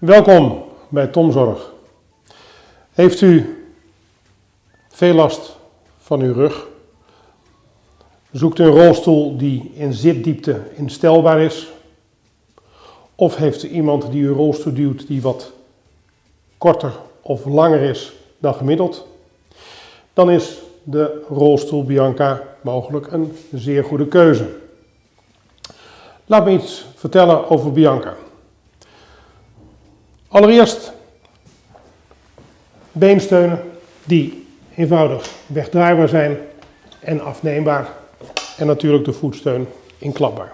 Welkom bij Tomzorg. Heeft u veel last van uw rug? Zoekt u een rolstoel die in zitdiepte instelbaar is? Of heeft u iemand die uw rolstoel duwt die wat korter of langer is dan gemiddeld? Dan is de rolstoel Bianca mogelijk een zeer goede keuze. Laat me iets vertellen over Bianca. Allereerst beensteunen die eenvoudig wegdraaibaar zijn en afneembaar. En natuurlijk de voetsteun inklapbaar.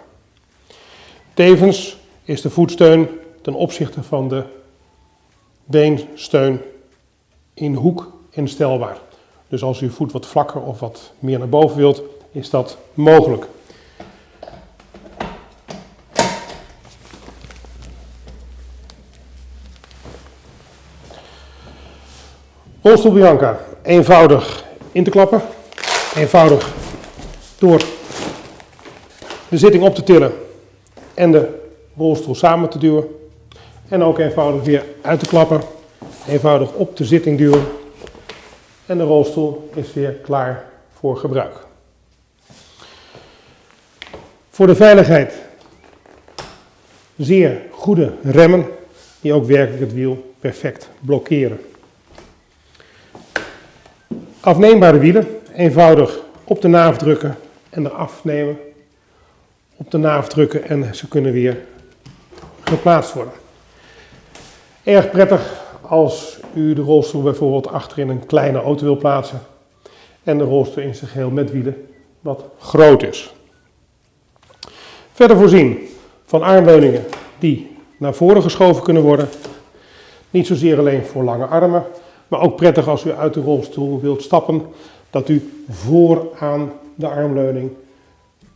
Tevens is de voetsteun ten opzichte van de beensteun in hoek instelbaar. Dus als u voet wat vlakker of wat meer naar boven wilt, is dat mogelijk. Rolstoel Bianca, eenvoudig in te klappen, eenvoudig door de zitting op te tillen en de rolstoel samen te duwen. En ook eenvoudig weer uit te klappen, eenvoudig op de zitting duwen en de rolstoel is weer klaar voor gebruik. Voor de veiligheid zeer goede remmen die ook werkelijk het wiel perfect blokkeren. Afneembare wielen, eenvoudig op de naaf drukken en eraf nemen. Op de naaf drukken en ze kunnen weer geplaatst worden. Erg prettig als u de rolstoel bijvoorbeeld achterin een kleine auto wil plaatsen en de rolstoel in zijn geheel met wielen wat groot is. Verder voorzien van armleuningen die naar voren geschoven kunnen worden. Niet zozeer alleen voor lange armen, maar ook prettig als u uit de rolstoel wilt stappen, dat u vooraan de armleuning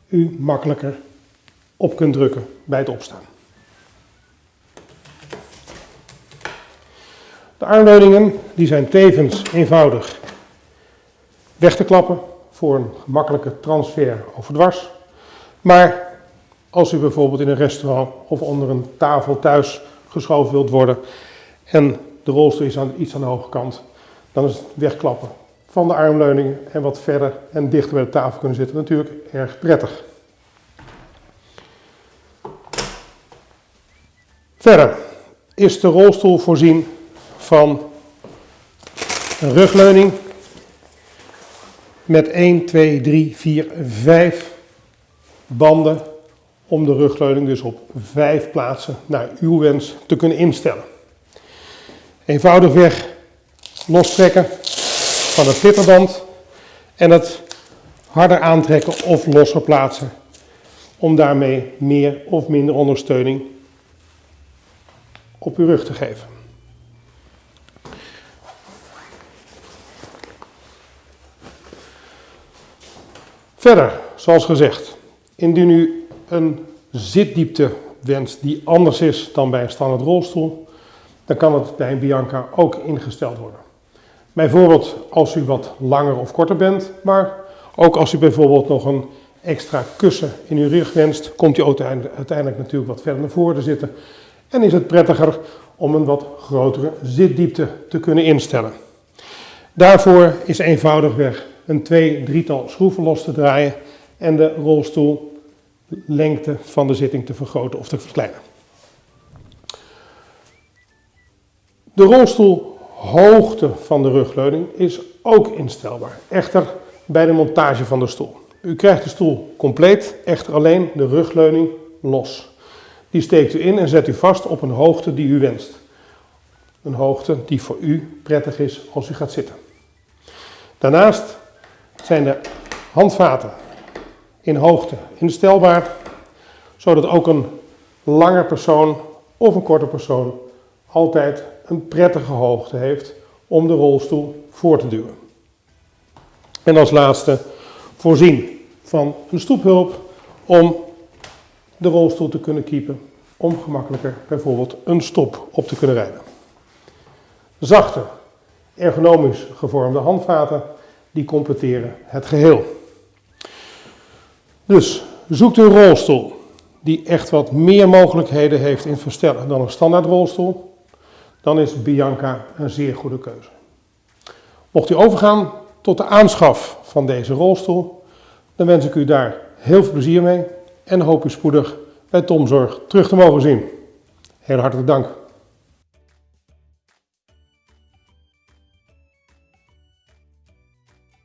u makkelijker op kunt drukken bij het opstaan. De armleuningen die zijn tevens eenvoudig weg te klappen voor een gemakkelijke transfer overdwars. Maar als u bijvoorbeeld in een restaurant of onder een tafel thuis geschoven wilt worden en de rolstoel is aan, iets aan de hoge kant, dan is het wegklappen van de armleuningen en wat verder en dichter bij de tafel kunnen zitten natuurlijk erg prettig. Verder is de rolstoel voorzien van een rugleuning met 1, 2, 3, 4, 5 banden om de rugleuning dus op 5 plaatsen naar uw wens te kunnen instellen. Eenvoudigweg lostrekken van het flipperband en het harder aantrekken of losser plaatsen om daarmee meer of minder ondersteuning op uw rug te geven. Verder, zoals gezegd, indien u een zitdiepte wenst die anders is dan bij een standaard rolstoel, dan kan het bij een Bianca ook ingesteld worden. Bijvoorbeeld als u wat langer of korter bent, maar ook als u bijvoorbeeld nog een extra kussen in uw rug wenst, komt u uiteindelijk natuurlijk wat verder naar voren te zitten. En is het prettiger om een wat grotere zitdiepte te kunnen instellen. Daarvoor is eenvoudigweg een twee, drietal schroeven los te draaien en de rolstoellengte van de zitting te vergroten of te verkleinen. De rolstoelhoogte van de rugleuning is ook instelbaar, echter bij de montage van de stoel. U krijgt de stoel compleet, echter alleen de rugleuning los. Die steekt u in en zet u vast op een hoogte die u wenst. Een hoogte die voor u prettig is als u gaat zitten. Daarnaast zijn de handvaten in hoogte instelbaar, zodat ook een lange persoon of een korte persoon altijd een prettige hoogte heeft om de rolstoel voor te duwen. En als laatste voorzien van een stoephulp om de rolstoel te kunnen kiepen, om gemakkelijker bijvoorbeeld een stop op te kunnen rijden. Zachte, ergonomisch gevormde handvaten die completeren het geheel. Dus zoekt een rolstoel die echt wat meer mogelijkheden heeft in verstellen dan een standaard rolstoel. Dan is Bianca een zeer goede keuze. Mocht u overgaan tot de aanschaf van deze rolstoel, dan wens ik u daar heel veel plezier mee en hoop u spoedig bij Tomzorg terug te mogen zien. Heel hartelijk dank.